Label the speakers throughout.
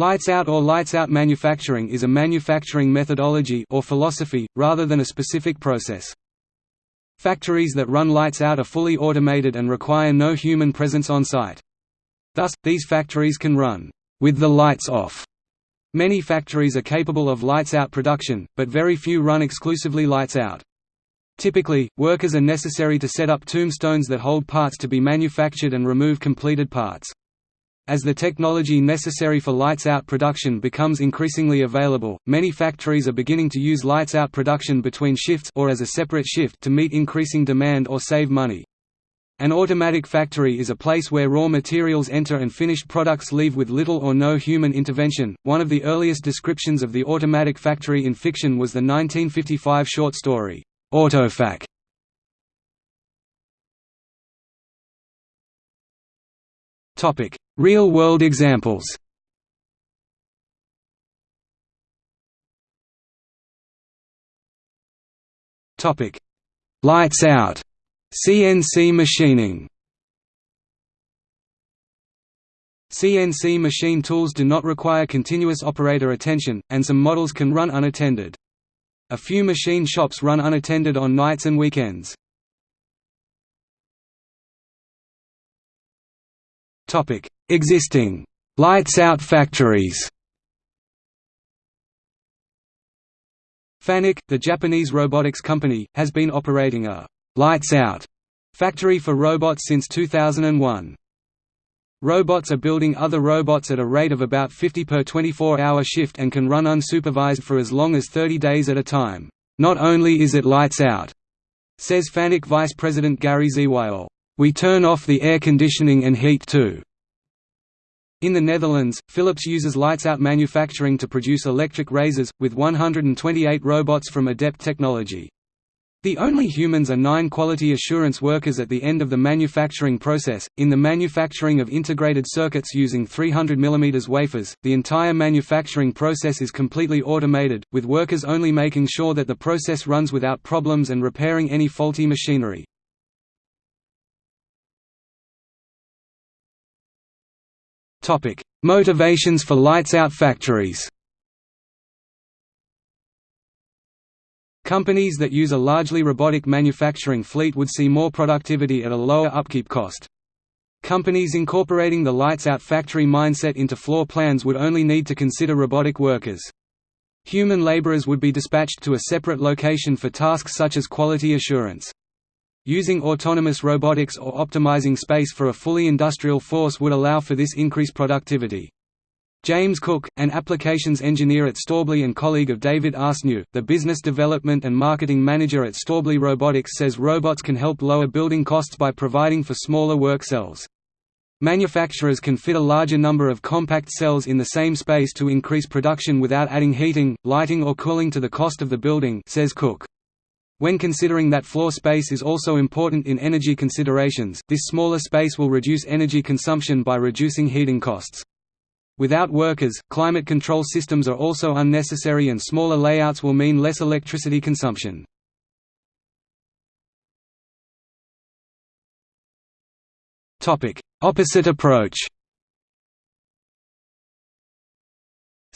Speaker 1: Lights out or lights out manufacturing is a manufacturing methodology or philosophy, rather than a specific process. Factories that run lights out are fully automated and require no human presence on site. Thus, these factories can run with the lights off. Many factories are capable of lights out production, but very few run exclusively lights out. Typically, workers are necessary to set up tombstones that hold parts to be manufactured and remove completed parts. As the technology necessary for lights-out production becomes increasingly available, many factories are beginning to use lights-out production between shifts or as a separate shift to meet increasing demand or save money. An automatic factory is a place where raw materials enter and finished products leave with little or no human intervention. One of the earliest descriptions of the automatic factory in fiction was the 1955 short story, Autofac. Topic: Real-world examples. Topic: Lights out. CNC machining. CNC machine tools do not require continuous operator attention, and some models can run unattended. A few machine shops run unattended on nights and weekends. Existing lights-out factories Fanuc, the Japanese robotics company, has been operating a «lights-out» factory for robots since 2001. Robots are building other robots at a rate of about 50 per 24-hour shift and can run unsupervised for as long as 30 days at a time. Not only is it lights out, says Fanuc Vice President Gary Zywiol, we turn off the air conditioning and heat too. In the Netherlands, Philips uses lights-out manufacturing to produce electric razors, with 128 robots from Adept Technology. The only humans are nine quality assurance workers at the end of the manufacturing process. In the manufacturing of integrated circuits using 300 mm wafers, the entire manufacturing process is completely automated, with workers only making sure that the process runs without problems and repairing any faulty machinery. Topic: Motivations for lights-out factories. Companies that use a largely robotic manufacturing fleet would see more productivity at a lower upkeep cost. Companies incorporating the lights-out factory mindset into floor plans would only need to consider robotic workers. Human laborers would be dispatched to a separate location for tasks such as quality assurance. Using autonomous robotics or optimizing space for a fully industrial force would allow for this increased productivity. James Cook, an applications engineer at Stäubli and colleague of David Arceneaux, the business development and marketing manager at Stäubli Robotics says robots can help lower building costs by providing for smaller work cells. Manufacturers can fit a larger number of compact cells in the same space to increase production without adding heating, lighting or cooling to the cost of the building says Cook. When considering that floor space is also important in energy considerations, this smaller space will reduce energy consumption by reducing heating costs. Without workers, climate control systems are also unnecessary and smaller layouts will mean less electricity consumption. Opposite approach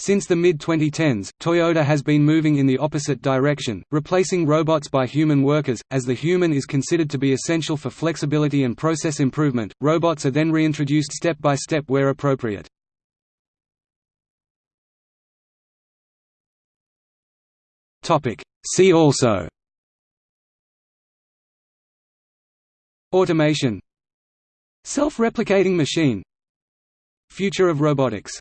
Speaker 1: Since the mid-2010s, Toyota has been moving in the opposite direction, replacing robots by human workers. As the human is considered to be essential for flexibility and process improvement, robots are then reintroduced step by step where appropriate. Topic: See also. Automation. Self-replicating machine. Future of robotics